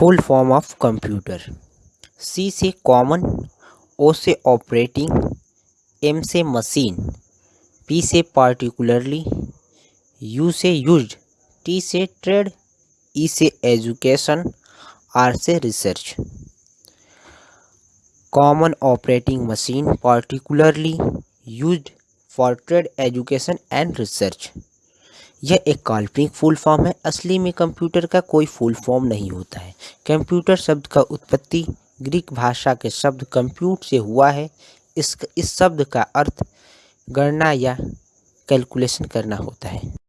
Full form of computer C से common O से operating M से मशीन पी से पार्टिकुलरली यू से यूज़ टी से ट्रेड ई से एजुकेशन आर से research common operating machine particularly use for trade education and research यह एक काल्पनिक फुल फॉर्म है। असली में कंप्यूटर का कोई फुल फॉर्म नहीं होता है। कंप्यूटर शब्द का उत्पत्ति ग्रीक भाषा के शब्द कंप्यूट से हुआ है। इस इस शब्द का अर्थ गणना या कैलकुलेशन करना होता है।